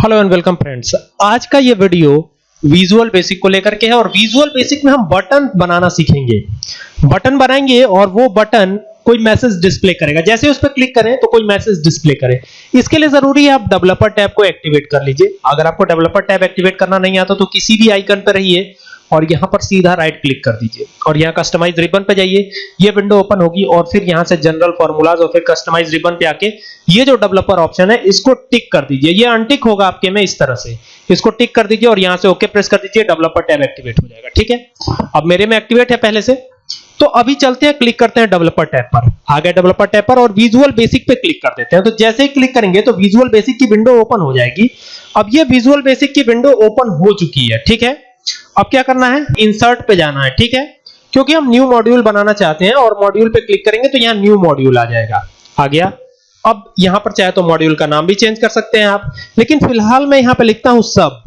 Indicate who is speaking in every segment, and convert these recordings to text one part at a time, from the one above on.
Speaker 1: Hello and welcome friends आज का ये वीडियो विजुअल बेसिक को लेकर के है और विजुअल बेसिक में हम बटन बनाना सीखेंगे। बटन बनाएँगे और वो बटन कोई मैसेज डिस्प्ले करेगा। जैसे उस पर क्लिक करें तो कोई मैसेज डिस्प्ले करे। इसके लिए ज़रूरी है आप डेवलपर टैब को एक्टिवेट कर लीजिए। अगर आपको डेवलपर टैब एक्टिवेट करना नहीं आता तो किसी भी आइकन पर रहिए। और यहाँ पर सीधा राइट क्लिक कर दीजिए। और यहाँ कस्टमाइज रिबन पे जाइए। ये विंडो ओपन होगी और फिर यहाँ से जनरल फार्मूलाज और फिर कस्टमाइज रिबन पे आके ये जो डेवलपर ऑप्शन है, इसको टिक कर दीजिए। ये अनटिक होगा आपके में इस तरह से। इसको टिक कर दीजिए और यहाँ से ओके प्रेस कर दीजिए डेवलपर टैब एक्टिवेट हो जाएगा। ठीक है? अब मेरे में एक्टिवेट है पहले से। तो अभी चलते हैं क्लिक करते हैं डेवलपर टैब पर। आ गए डेवलपर टैब पर और विजुअल बेसिक पे क्लिक कर देते हैं। तो जैसे ही क्लिक करेंगे तो विजुअल बेसिक की विंडो ओपन हो जाएगी। अब ये विजुअल बेसिक की विंडो ओपन हो चुकी है। ठीक है? अब क्या करना है? इंसर्ट पे जाना है, ठीक है? क्योंकि हम न्यू मॉड्यूल बनाना चाहते हैं और मॉड्यूल पे क्लिक करेंगे तो यहाँ न्यू मॉड्यूल आ जाएगा। आ गया? अब यहाँ पर चाहे तो मॉड्यूल का नाम भी चेंज कर सकते हैं आप। लेकिन फ़िलहाल मैं यहाँ पे लिखता हूँ सब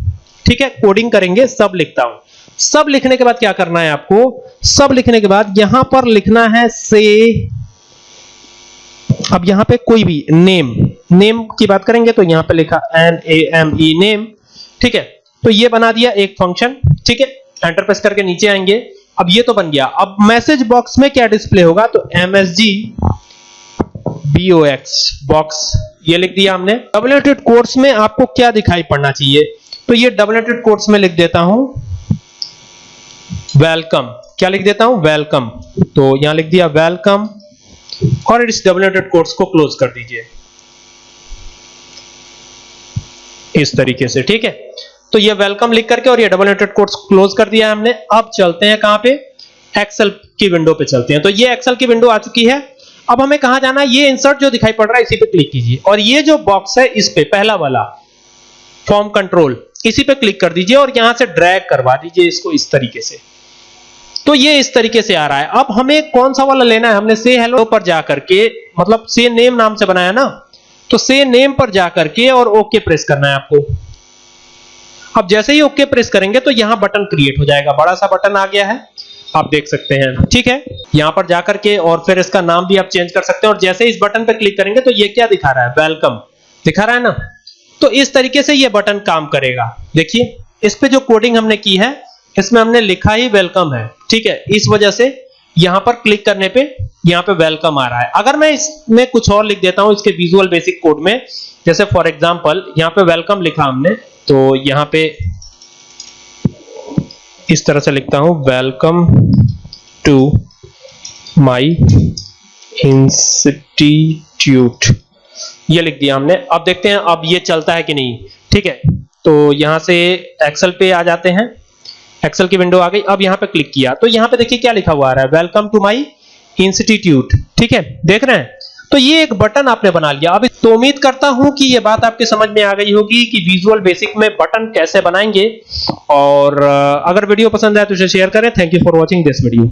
Speaker 1: ठीक है? कोडिंग करेंगे सब लिखता हूँ। सब लिखने के बाद क्या करना है आपको? सब लिखने के बाद यहाँ पर लिखना है से अब यहाँ पे कोई भी नेम नेम की बात करेंगे तो यहाँ पे लिखा N A M E name ठीक है? तो ये बना दिया एक फ़ंक्शन ठीक है? एंटर प्रेस करके नीचे आएँगे। अब ये तो बन गया। अब मैसेज बॉक्स में क्या डिस्प्ले होगा? तो एमएसजी बीओएक्स बॉक्स ये लिख दिया हमने। डबलेटेड कोर्स में आपको क्या दिखाई पड़ना चाहिए? तो ये डबलेटेड कोर्स में लिख देता हूँ। वेलकम क्या लिख देता हूँ? वेलकम तो यहाँ लिख दिया वेलकम और इस डबलेटेड कोर्स को क्लोज कर दीजिए। इस तरीके से, ठीक है? तो ये वेलकम लिख करके और ये डबल एंटेड कोट्स क्लोज कर दिया हमने। अब चलते हैं कहाँ पे? एक्सेल की विंडो पे चलते हैं। तो ये एक्सेल की विंडो आ चुकी है। अब हमें कहाँ जाना है? ये इंसर्ट जो दिखाई पड़ रहा है, इसी पे क्लिक कीजिए। और ये जो बॉक्स है, इस पे, पहला वाला फॉर्म कंट्रोल इसी पे क्लिक कर दीजिए और यहाँ से ड्रैग करवा दीजिए इसको इस तरीके से। तो ये इस तरीके से आ रहा है। अब हमें कौन सा वाला लेना है? हमने से हेलो पर जाकर के मतलब से नेम नाम से बनाया ना? तो से नेम पर जाकर के और ओके प्रेस करना है आपको। अब जैसे ही ओके प्रेस करेंगे तो यहाँ बटन क्रिएट हो जाएगा। बड़ा सा बटन आ गया है। आप देख सकते हैं। ठीक है? यहाँ पर जाकर के और फिर इसका नाम भी आप चेंज कर सकते हैं और जैसे इस बटन पर क्लिक करेंगे तो ये क्या दिखा रहा है? वेलकम। दिखा रहा है ना? तो इस तरीके से ये बटन काम करेगा। देखिए, इस पे जो कोडिंग हमने की है, इसमें हमने लिखा ही वेलकम है। ठीक है? इस वजह से यहाँ पर क्लिक करने पे यहाँ पे वेलकम आ रहा है। अगर मैं इसमें कुछ और लिख देता हूँ, इसके विजुअल बेसिक कोड में, जैसे फॉर एग्जांपल यहाँ पे वेलकम लिखा हमने। तो यहाँ पे इस तरह से लिखता हूँ वेलकम टू माय इंस्टीट्यूट ये लिख दिया हमने। अब देखते हैं, अब ये चलता है कि नहीं। ठीक है तो यहाँ से एक्सेल पे आ जाते हैं। एक्सेल की विंडो आ गई। अब यहाँ पे क्लिक किया। तो यहाँ पे देखिए क्या लिखा हुआ आ रहा है। वेलकम टू माय इंस्टीट्यूट ठीक है, देख रहे हैं? तो ये एक बटन आपने बना लिया। अब तो उम्मीद करता हूँ कि ये बात आपके समझ में आ गई होगी कि विजुअल बेसिक में बटन कैसे बनाएँगे। और अगर वीडियो पसंद आए तो इसे शेयर करें। Thank you for watching this video